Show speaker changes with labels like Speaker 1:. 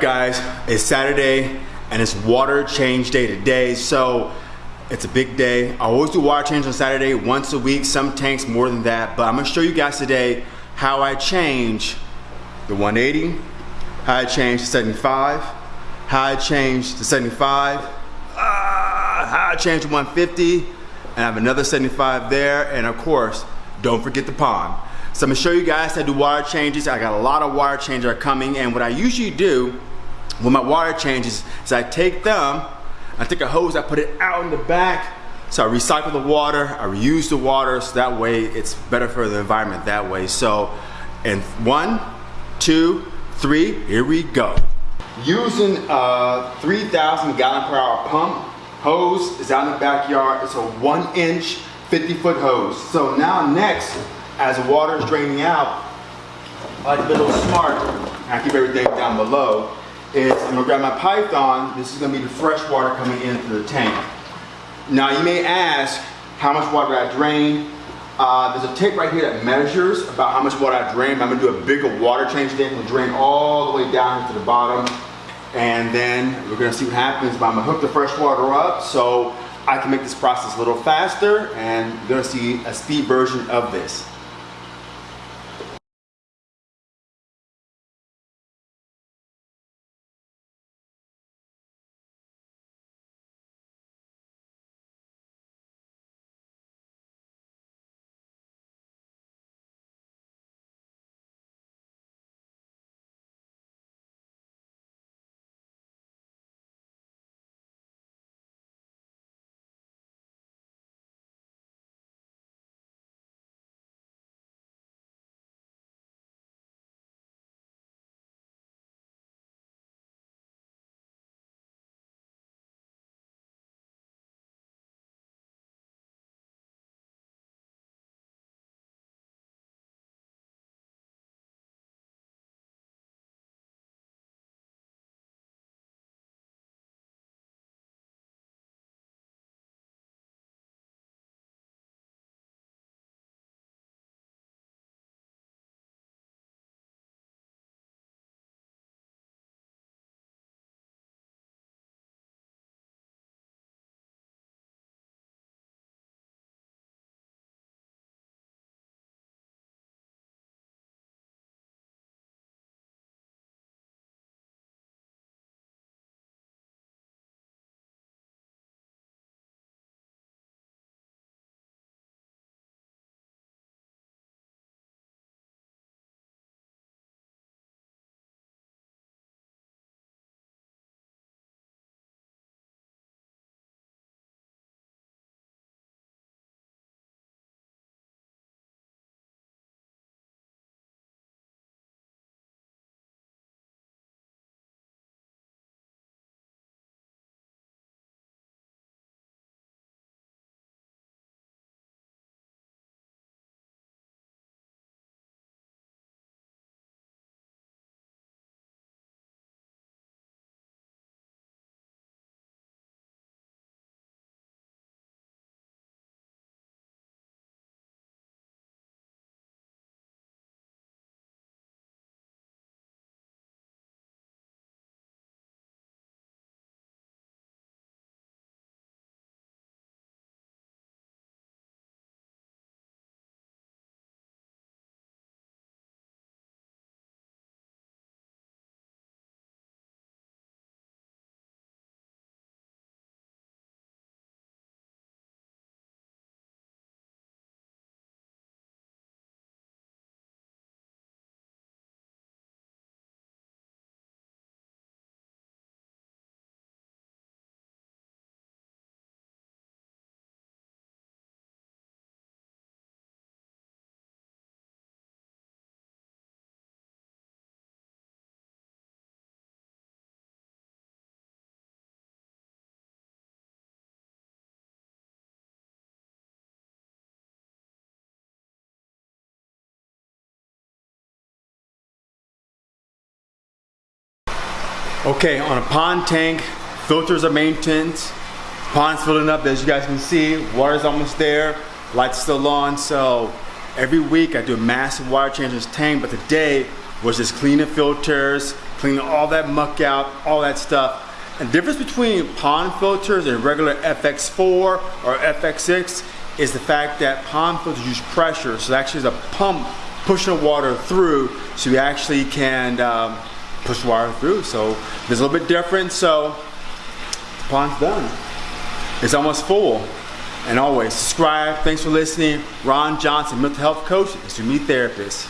Speaker 1: guys, it's Saturday and it's water change day today. So it's a big day. I always do water change on Saturday once a week, some tanks more than that. But I'm gonna show you guys today how I change the 180, how I change the 75, how I change the 75, ah, how I change the 150, and I have another 75 there. And of course, don't forget the pond. So I'm gonna show you guys how to do water changes. I got a lot of water changes are coming and what I usually do with my water changes is I take them, I take a hose, I put it out in the back, so I recycle the water, I reuse the water, so that way it's better for the environment that way. So, and one, two, three, here we go. Using a 3,000 gallon per hour pump, hose is out in the backyard. It's a one inch, 50 foot hose. So now next, as the water is draining out, I like a little smart, I keep everything down below, is I'm gonna grab my python, this is gonna be the fresh water coming into the tank. Now you may ask, how much water I drain? Uh, there's a tape right here that measures about how much water I drain. I'm gonna do a bigger water change today. I'm gonna drain all the way down to the bottom. And then we're gonna see what happens, but I'm gonna hook the fresh water up so I can make this process a little faster and you're gonna see a speed version of this. Okay, on a pond tank, filters are maintained. Pond's filling up, as you guys can see. Water's almost there, lights still on. So every week I do a massive water change in this tank, but today was just cleaning filters, cleaning all that muck out, all that stuff. And the difference between pond filters and regular FX4 or FX6 is the fact that pond filters use pressure. So actually there's a pump pushing the water through so you actually can um, push water through. So there's a little bit different. So the pond's done. It's almost full. And always subscribe. Thanks for listening. Ron Johnson, mental health coach, and me therapist.